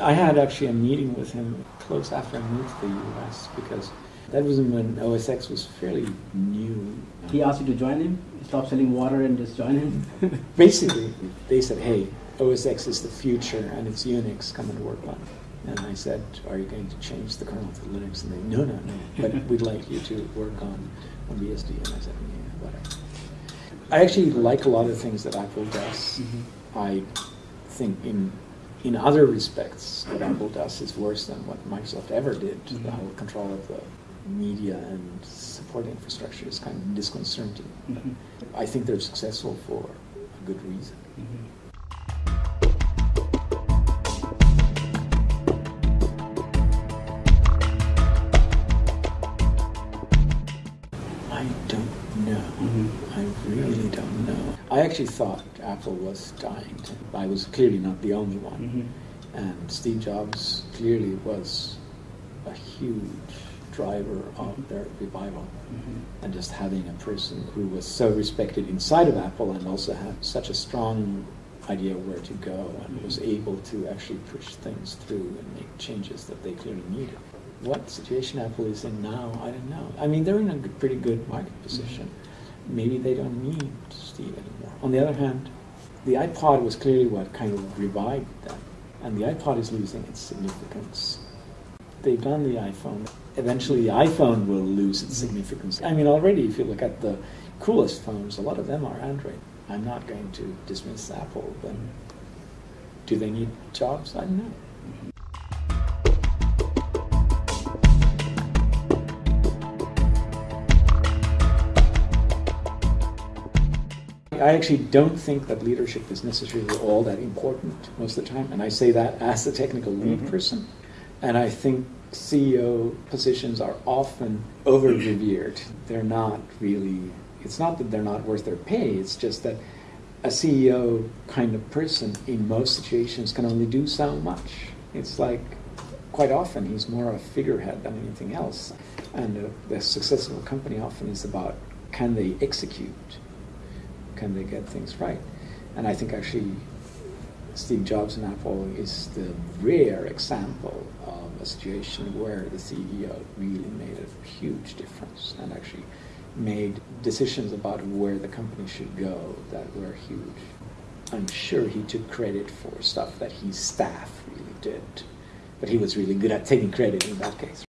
I had actually a meeting with him close after I moved to the US because that was when OS X was fairly new. He asked you to join him? Stop selling water and just join him? Basically, they said, hey, OS X is the future and it's Unix, come and work on it. And I said, are you going to change the kernel to Linux? And they, no, no, no, but we'd like you to work on, on BSD. And I said, yeah, whatever. I actually like a lot of things that Apple does. Mm-hmm. I think in in other respects, what Apple does is worse than what Microsoft ever did. Mm-hmm. The whole control of the media and support infrastructure is kind of disconcerting. Mm-hmm. I think they're successful for a good reason. Mm-hmm. I I really don't know. I actually thought Apple was dying. I was clearly not the only one. Mm-hmm. And Steve Jobs clearly was a huge driver of their revival. Mm-hmm. And just having a person who was so respected inside of Apple and also had such a strong idea where to go and was able to actually push things through and make changes that they clearly needed. What situation Apple is in now, I don't know. I mean, they're in a pretty good market position. Maybe they don't need Steve anymore. On the other hand, the iPod was clearly what kind of revived them, and the iPod is losing its significance. They've done the iPhone eventually the iPhone will lose its significance. I mean, already if you look at the coolest phones, a lot of them are Android. I'm not going to dismiss Apple, but do they need jobs? I don't know. I actually don't think that leadership is necessarily all that important most of the time, and I say that as a technical lead mm-hmm. person. And I think CEO positions are often over revered. They're not really, it's not that they're not worth their pay, it's just that a CEO kind of person in most situations can only do so much. It's like quite often he's more of a figurehead than anything else. And uh, the success of a company often is about can they execute? Can they get things right? And I think actually Steve Jobs and Apple is the rare example of a situation where the CEO really made a huge difference and actually made decisions about where the company should go that were huge. I'm sure he took credit for stuff that his staff really did, but he was really good at taking credit in that case.